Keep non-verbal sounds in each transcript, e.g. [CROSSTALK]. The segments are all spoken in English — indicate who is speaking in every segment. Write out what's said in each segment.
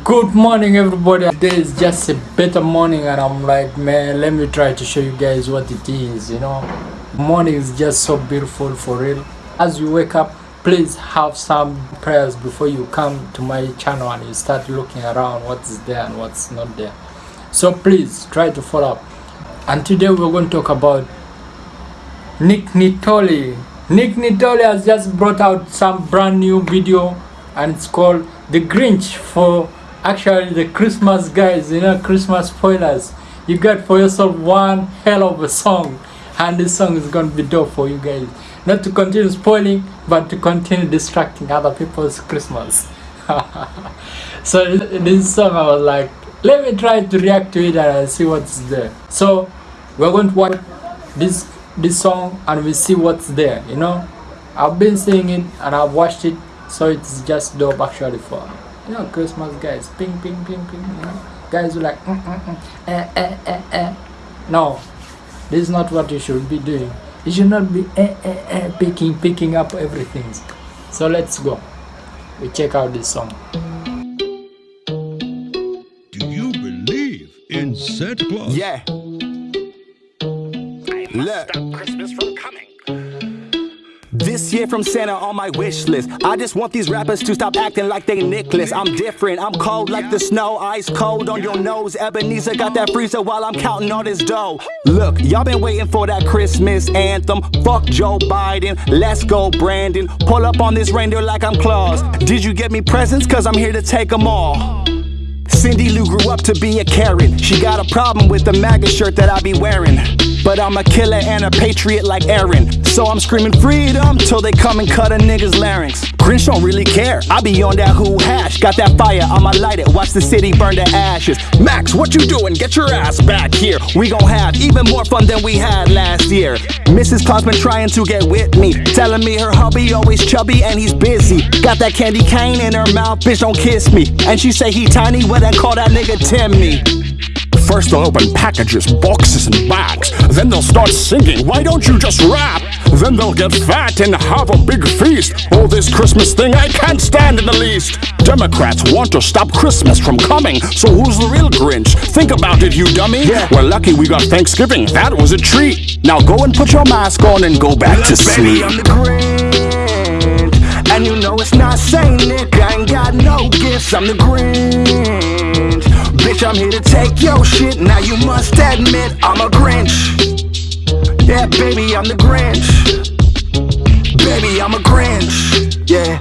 Speaker 1: good morning everybody. Today is just a better morning and i'm like man let me try to show you guys what it is you know? Morning is just so beautiful for real. As you wake up please have some prayers before you come to my channel and you start looking around what's there and what's not there. So please try to follow up. And today we're going to talk about nick nittoli nick nittoli has just brought out some brand new video and it's called the grinch for actually the christmas guys you know christmas spoilers. You got for yourself one hell of a song and this song is going to be dope for you guys. Not to continue spoiling but to continue distracting other people's christmas. [LAUGHS] So this song i was like let me try to react to it and see what's there. So we're going to watch this this song and we see what's there you know? I've been seeing it and i've watched it so it's just dope actually for you know christmas guys ping ping ping ping you know guys who like mm, mm, mm, eh, eh, eh, eh. no this is not what you should be doing you should not be eh, eh, eh, picking picking up everything so let's go we check out this song
Speaker 2: Do you believe in Santa Claus?
Speaker 3: Yeah. I Look.
Speaker 4: Stop Christmas from coming.
Speaker 3: This year from Santa on my wish list. I just want these rappers to stop acting like they Nicholas. I'm different, I'm cold like the snow, ice cold on your nose. Ebenezer got that freezer while I'm counting all this dough. Look, y'all been waiting for that Christmas anthem. Fuck Joe Biden, let's go Brandon. Pull up on this reindeer like I'm Claus. Did you get me presents? Cause I'm here to take them all. Cindy Lou grew up to be a Karen. She got a problem with the MAGA shirt that I be wearing. But I'm a killer and a patriot like Aaron. So I'm screaming freedom till they come and cut a nigga's larynx. Grinch don't really care. I be on that who hash. Got that fire, I'ma light it. Watch the city burn to ashes. Max, what you doing? Get your ass back here. We gon' have even more fun than we had last year. Mrs. Claus been trying to get with me. Telling me her hubby always chubby and he's busy. Got that candy cane in her mouth, bitch don't kiss me. And she say he tiny, well then call that nigga Timmy. First they'll open packages, boxes and bags. Then they'll start singing, why don't you just rap? Then they'll get fat and have a big feast. Oh, this Christmas thing I can't stand in the least. Democrats want to stop Christmas from coming. So who's the real Grinch? Think about it, you dummy. Yeah. We're lucky we got Thanksgiving. That was a treat. Now go and put your mask on and go back to sleep. I'm the Grinch. And you know it's not Nick. I ain't got no gifts. I'm the Grinch. Bitch, I'm here to take your shit. Now you must admit I'm a Grinch. Yeah, baby, I'm the Grinch. Baby, I'm a Grinch. Yeah,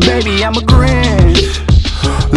Speaker 3: baby, I'm a Grinch.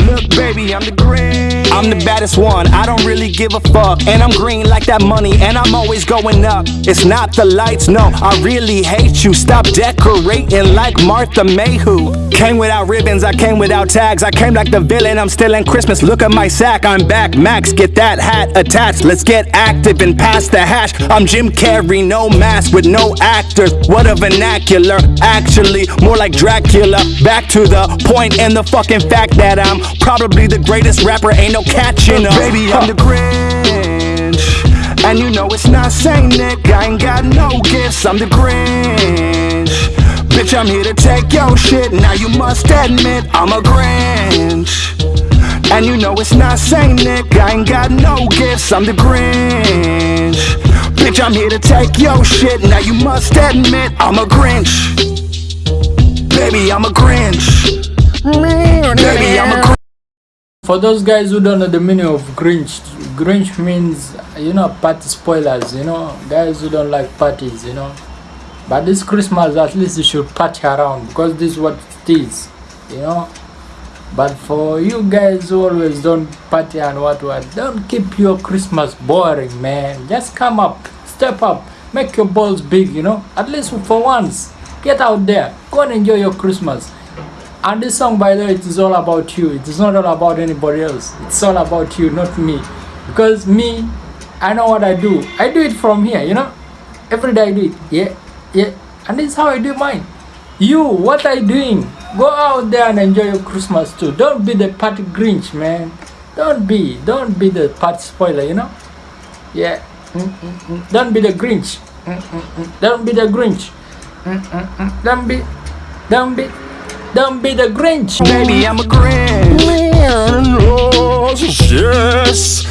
Speaker 3: Look, baby, I'm the Grinch. I'm the baddest one. I don't really give a fuck. And I'm green like that money, and I'm always going up. It's not the lights, no. I really hate you. Stop decorating like Martha Mayhew. Came without ribbons, I came without tags. I came like the villain, I'm still in Christmas. Look at my sack, I'm back. Max, get that hat attached. Let's get active and pass the hash. I'm Jim Carrey, no mask with no actors. What a vernacular. Actually, more like Dracula. Back to the point and the fucking fact that I'm probably the greatest rapper. Ain't no catching up. Baby, I'm the Grinch. And you know it's not Saint Nick. I ain't got no gifts. I'm the Grinch. Bitch, I'm here to take your shit. Now you must admit I'm a Grinch. And you know it's not Saint Nick. I ain't got no gifts. I'm the Grinch. Bitch, I'm here to take your shit. Now you must admit I'm a Grinch. Baby, I'm a Grinch. Baby, I'm a Grinch.
Speaker 1: for those guys who don't know the meaning of grinch grinch means you know party spoilers you know guys who don't like parties you know but this christmas at least you should party around because this is what it is you know? But for you guys who always don't party and what what don't keep your christmas boring man. Just come up step up make your balls big you know? At least for once get out there go and enjoy your christmas. And this song by the way it is all about you. It is not all about anybody else. It's all about you not me. Because me i know what i do. I do it from here you know? Every day i do it. Yeah yeah and this is how i do mine. You what are you doing? Go out there and enjoy your christmas too. Don't be the party grinch man. Don't be don't be the party spoiler you know? Yeah. Mm, mm, mm. don't be the grinch. Mm, mm, mm. don't be the grinch. Mm, mm, mm. don't be don't be don't be the grinch.
Speaker 3: Baby, I'm a Grinch.
Speaker 4: Yes,